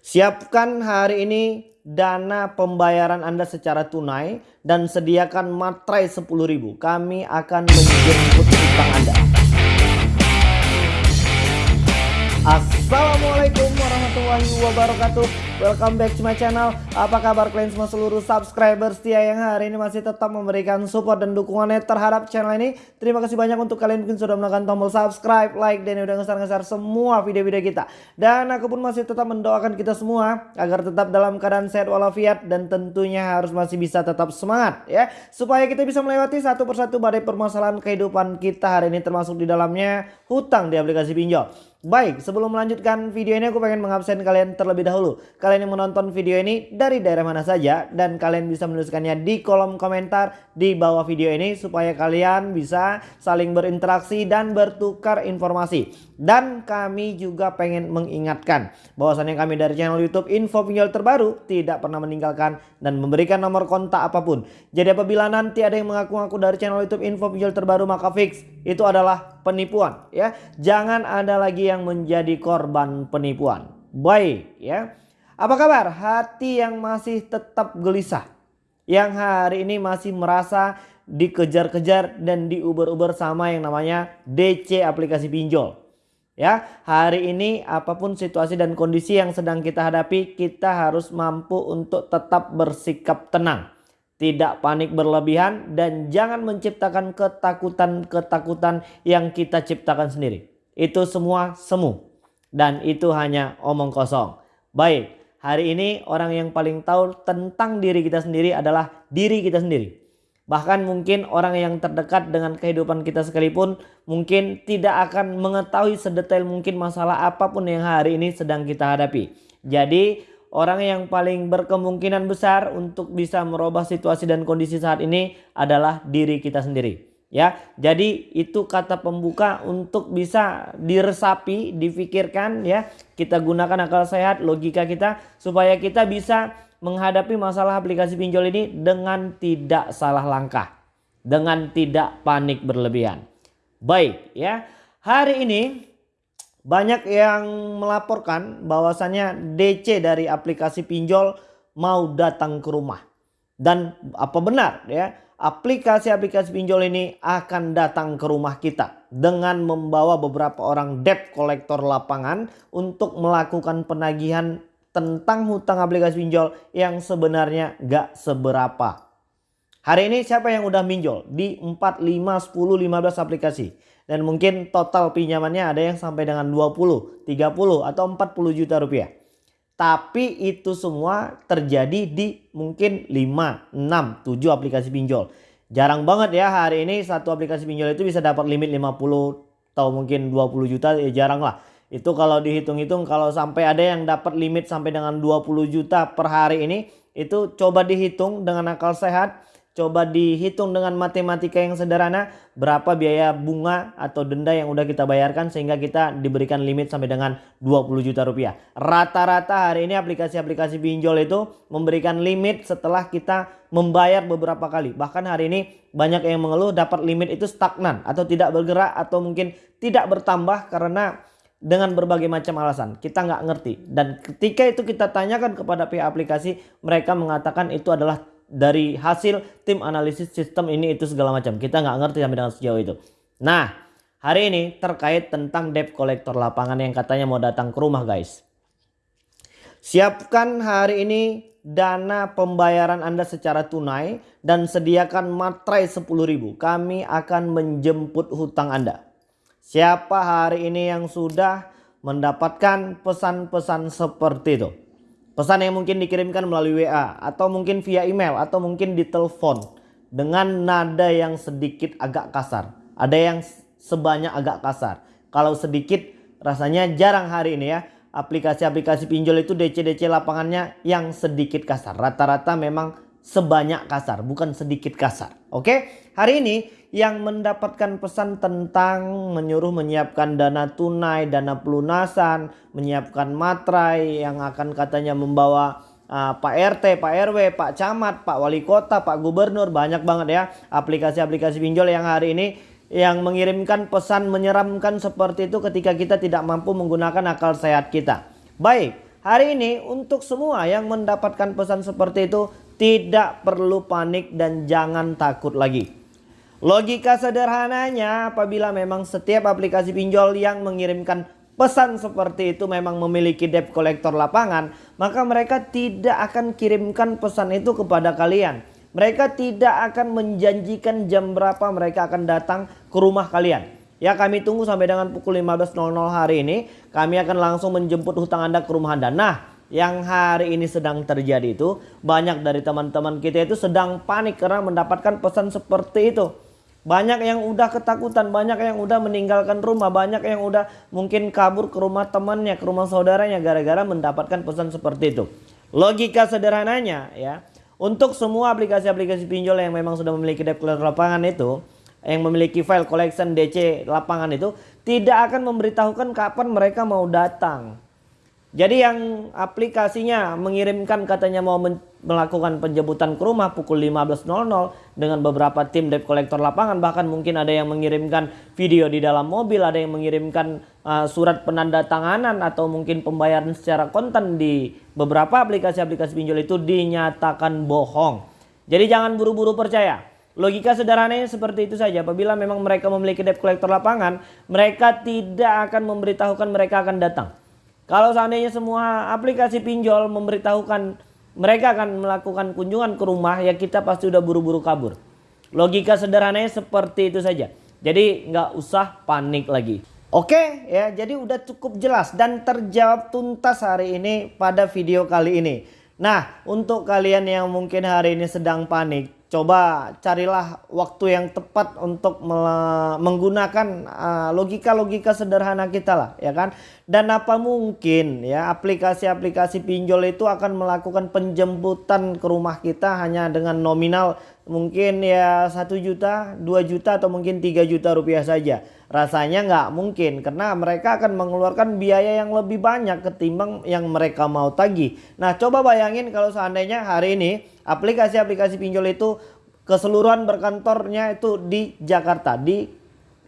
Siapkan hari ini dana pembayaran Anda secara tunai dan sediakan materai 10.000. Kami akan menjemput utang Anda. Assalamualaikum warahmatullahi wabarakatuh Welcome back to my channel. Apa kabar kalian semua seluruh subscriber setia yang hari ini masih tetap memberikan support dan dukungannya terhadap channel ini? Terima kasih banyak untuk kalian mungkin sudah menekan tombol subscribe, like, dan udah ngeser-ngeser semua video-video kita. Dan aku pun masih tetap mendoakan kita semua Agar tetap dalam keadaan sehat walafiat Dan tentunya harus masih bisa tetap semangat ya. Supaya kita bisa melewati satu persatu badai permasalahan kehidupan kita hari ini Termasuk di dalamnya hutang di aplikasi pinjol. Baik, sebelum melanjutkan video ini aku pengen mengabsen kalian terlebih dahulu. Yang menonton video ini dari daerah mana saja dan kalian bisa menuliskannya di kolom komentar di bawah video ini supaya kalian bisa saling berinteraksi dan bertukar informasi. Dan kami juga pengen mengingatkan bahwasannya kami dari channel YouTube Info Pinjol Terbaru tidak pernah meninggalkan dan memberikan nomor kontak apa pun. Jadi apabila nanti ada yang mengaku-ngaku dari channel YouTube Info Pinjol Terbaru maka fix itu adalah penipuan ya. Jangan ada lagi yang menjadi korban penipuan. Baik ya. Apa kabar hati yang masih tetap gelisah? Yang hari ini masih merasa dikejar-kejar dan diuber-uber sama yang namanya DC aplikasi pinjol. Ya, hari ini apa pun situasi dan kondisi yang sedang kita hadapi, kita harus mampu untuk tetap bersikap tenang. Tidak panik berlebihan dan jangan menciptakan ketakutan-ketakutan yang kita ciptakan sendiri. Itu semua semu dan itu hanya omong kosong. Baik, hari ini orang yang paling tahu tentang diri kita sendiri adalah diri kita sendiri. Bahkan mungkin orang yang terdekat dengan kehidupan kita sekalipun mungkin tidak akan mengetahui sedetail mungkin masalah apa pun yang hari ini sedang kita hadapi. Jadi orang yang paling berkemungkinan besar untuk bisa merubah situasi dan kondisi saat ini adalah diri kita sendiri. Ya, jadi itu kata pembuka untuk bisa diresapi, difikirkan ya. Kita gunakan akal sehat, logika kita supaya kita bisa menghadapi masalah aplikasi pinjol ini dengan tidak salah langkah. Dengan tidak panik berlebihan. Baik ya. Hari ini banyak yang melaporkan bahwasannya DC dari aplikasi pinjol mau datang ke rumah. Dan apa benar ya aplikasi-aplikasi pinjol ini akan datang ke rumah kita dengan membawa beberapa orang debt collector lapangan untuk melakukan penagihan tentang hutang aplikasi pinjol yang sebenarnya gak seberapa. Hari ini siapa yang udah minjol di 4, 5, 10, 15 aplikasi. Dan mungkin total pinjamannya ada yang sampai dengan 20, 30 atau 40 juta rupiah. Tapi itu semua terjadi di mungkin 5, 6, 7 aplikasi pinjol. Jarang banget ya hari ini satu aplikasi pinjol itu bisa dapat limit 50 atau mungkin 20 juta ya jarang lah. Itu kalau dihitung-hitung kalau sampai ada yang dapat limit sampai dengan 20 juta per hari ini. Itu coba dihitung dengan akal sehat. Coba dihitung dengan matematika yang sederhana. Berapa biaya bunga atau denda yang udah kita bayarkan. Sehingga kita diberikan limit sampai dengan 20 juta rupiah. Rata-rata hari ini aplikasi-aplikasi pinjol itu memberikan limit setelah kita membayar beberapa kali. Bahkan hari ini banyak yang mengeluh dapat limit itu stagnan. Atau tidak bergerak atau mungkin tidak bertambah karena dengan berbagai macam alasan. Kita nggak ngerti. Dan ketika itu kita tanyakan kepada pihak aplikasi, mereka mengatakan itu adalah dari hasil tim analisis sistem ini itu segala macam. Kita nggak ngerti sampai dengan sejauh itu. Nah, hari ini terkait tentang debt collector lapangan yang katanya mau datang ke rumah guys. Siapkan hari ini dana pembayaran Anda secara tunai dan sediakan materai 10.000. Kami akan menjemput hutang Anda. Siapa hari ini yang sudah mendapatkan pesan-pesan seperti itu? Pesan yang mungkin dikirimkan melalui WA atau mungkin via email atau mungkin di telepon dengan nada yang sedikit agak kasar. Ada yang sebanyak agak kasar. Kalau sedikit rasanya jarang hari ini ya. Aplikasi-aplikasi pinjol itu DC-DC lapangannya yang sedikit kasar. Rata-rata memang sebanyak kasar, bukan sedikit kasar. Oke, hari ini yang mendapatkan pesan tentang menyuruh menyiapkan dana tunai, dana pelunasan, menyiapkan materai yang akan katanya membawa uh, Pak RT, Pak RW, Pak Camat, Pak Wali Kota, Pak Gubernur, banyak banget ya aplikasi-aplikasi pinjol yang hari ini yang mengirimkan pesan menyeramkan seperti itu ketika kita tidak mampu menggunakan akal sehat kita. Baik, hari ini untuk semua yang mendapatkan pesan seperti itu tidak perlu panik dan jangan takut lagi. Logika sederhananya apabila memang setiap aplikasi pinjol yang mengirimkan pesan seperti itu memang memiliki debt collector lapangan, maka mereka tidak akan kirimkan pesan itu kepada kalian. Mereka tidak akan menjanjikan jam berapa mereka akan datang ke rumah kalian. Ya kami tunggu sampai dengan pukul 15.00 hari ini. Kami akan langsung menjemput hutang Anda ke rumah Anda. Nah yang hari ini sedang terjadi itu banyak dari teman-teman kita itu sedang panik karena mendapatkan pesan seperti itu. Banyak yang udah ketakutan, banyak yang udah meninggalkan rumah, banyak yang udah mungkin kabur ke rumah temannya, ke rumah saudaranya gara-gara mendapatkan pesan seperti itu. Logika sederhananya ya, untuk semua aplikasi-aplikasi pinjol yang memang sudah memiliki debt collector lapangan itu, yang memiliki file collection DC lapangan itu tidak akan memberitahukan kapan mereka mau datang. Jadi yang aplikasinya mengirimkan katanya mau melakukan penjemputan ke rumah pukul 15.00 dengan beberapa tim debt collector lapangan bahkan mungkin ada yang mengirimkan video di dalam mobil, ada yang mengirimkan uh, surat penanda tanganan atau mungkin pembayaran secara kontan di beberapa aplikasi-aplikasi pinjol itu dinyatakan bohong. Jadi jangan buru-buru percaya. Logika sederhananya seperti itu saja. Apabila memang mereka memiliki debt collector lapangan, mereka tidak akan memberitahukan mereka akan datang. Kalau seandainya semua aplikasi pinjol memberitahukan mereka akan melakukan kunjungan ke rumah ya kita pasti udah buru-buru kabur. Logika sederhananya seperti itu saja. Jadi nggak usah panik lagi. Oke ya jadi udah cukup jelas dan terjawab tuntas hari ini pada video kali ini. Nah untuk kalian yang mungkin hari ini sedang panik coba carilah waktu yang tepat untuk menggunakan uh, logika-logika uh, sederhana kita lah ya kan? Dan apa mungkin ya aplikasi-aplikasi pinjol itu akan melakukan penjemputan ke rumah kita hanya dengan nominal mungkin ya satu juta, dua juta atau mungkin tiga juta rupiah saja. Rasanya nggak mungkin karena mereka akan mengeluarkan biaya yang lebih banyak ketimbang yang mereka mau tagih. Nah coba bayangin kalau seandainya hari ini aplikasi-aplikasi pinjol itu keseluruhan berkantornya itu di Jakarta, di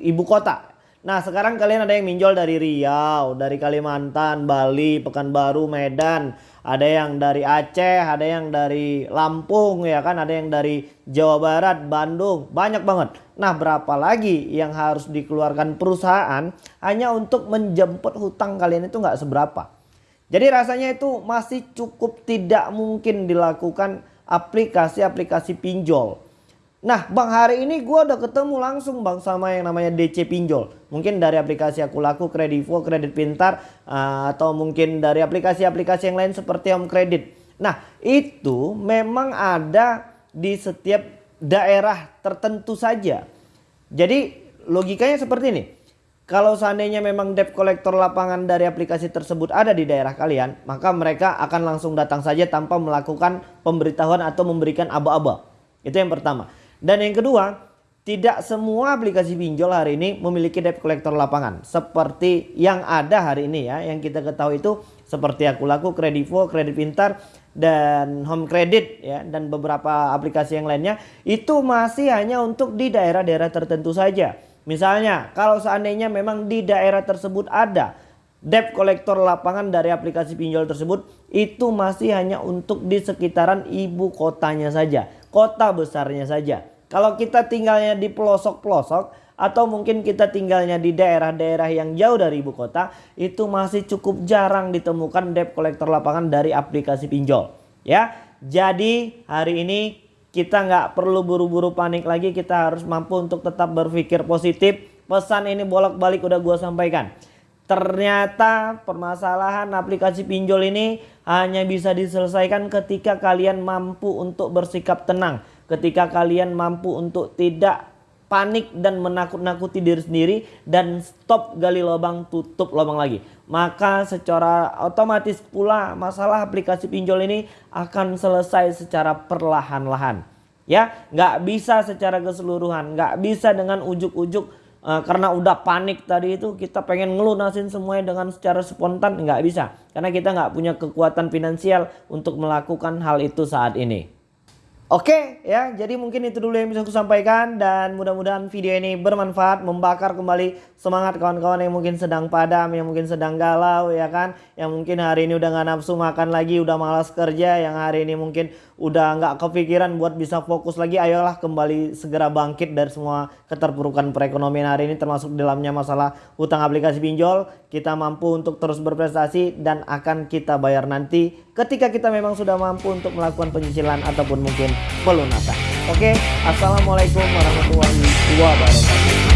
ibu kota. Nah sekarang kalian ada yang minjol dari Riau, dari Kalimantan, Bali, Pekanbaru, Medan ada yang dari Aceh, ada yang dari Lampung ya kan, ada yang dari Jawa Barat, Bandung, banyak banget. Nah, berapa lagi yang harus dikeluarkan perusahaan hanya untuk menjemput hutang kalian itu nggak seberapa. Jadi rasanya itu masih cukup tidak mungkin dilakukan aplikasi-aplikasi pinjol. Nah bang hari ini gue udah ketemu langsung bang sama yang namanya DC pinjol. Mungkin dari aplikasi aku laku, Kredivo, Kredit Pintar. Uh, atau mungkin dari aplikasi-aplikasi yang lain seperti Home Credit. Nah itu memang ada di setiap daerah tertentu saja. Jadi logikanya seperti ini. Kalau seandainya memang debt collector lapangan dari aplikasi tersebut ada di daerah kalian. Maka mereka akan langsung datang saja tanpa melakukan pemberitahuan atau memberikan aba-aba. Itu yang pertama. Dan yang kedua, tidak semua aplikasi pinjol hari ini memiliki debt collector lapangan. Seperti yang ada hari ini ya. Yang kita ketahui itu seperti aku laku, Kredivo, Kredit Pintar, dan Home Credit ya. Dan beberapa aplikasi yang lainnya. Itu masih hanya untuk di daerah-daerah tertentu saja. Misalnya kalau seandainya memang di daerah tersebut ada debt collector lapangan dari aplikasi pinjol tersebut. Itu masih hanya untuk di sekitaran ibu kotanya saja. Kota besarnya saja. Kalau kita tinggalnya di pelosok-pelosok atau mungkin kita tinggalnya di daerah-daerah yang jauh dari ibu kota, itu masih cukup jarang ditemukan debt collector lapangan dari aplikasi pinjol. Ya, jadi hari ini kita nggak perlu buru-buru panik lagi, kita harus mampu untuk tetap berpikir positif. Pesan ini bolak-balik udah gue sampaikan. Ternyata permasalahan aplikasi pinjol ini hanya bisa diselesaikan ketika kalian mampu untuk bersikap tenang ketika kalian mampu untuk tidak panik dan menakut-nakuti diri sendiri dan stop gali lubang tutup lubang lagi. Maka secara otomatis pula masalah aplikasi pinjol ini akan selesai secara perlahan-lahan. Ya nggak bisa secara keseluruhan nggak bisa dengan ujuk-ujuk uh, karena udah panik tadi itu kita pengen ngelunasin semuanya dengan secara spontan nggak bisa. Karena kita nggak punya kekuatan finansial untuk melakukan hal itu saat ini Oke ya, jadi mungkin itu dulu yang bisa aku sampaikan dan mudah-mudahan video ini bermanfaat, membakar kembali semangat kawan-kawan yang mungkin sedang padam, yang mungkin sedang galau ya kan, yang mungkin hari ini udah nggak nafsu makan lagi, udah malas kerja, yang hari ini mungkin udah nggak kepikiran buat bisa fokus lagi, ayolah kembali segera bangkit dari semua keterpurukan perekonomian hari ini termasuk dalamnya masalah utang aplikasi pinjol, kita mampu untuk terus berprestasi dan akan kita bayar nanti ketika kita memang sudah mampu untuk melakukan penyicilan ataupun mungkin pelunasan. Oke, Assalamualaikum warahmatullahi wabarakatuh.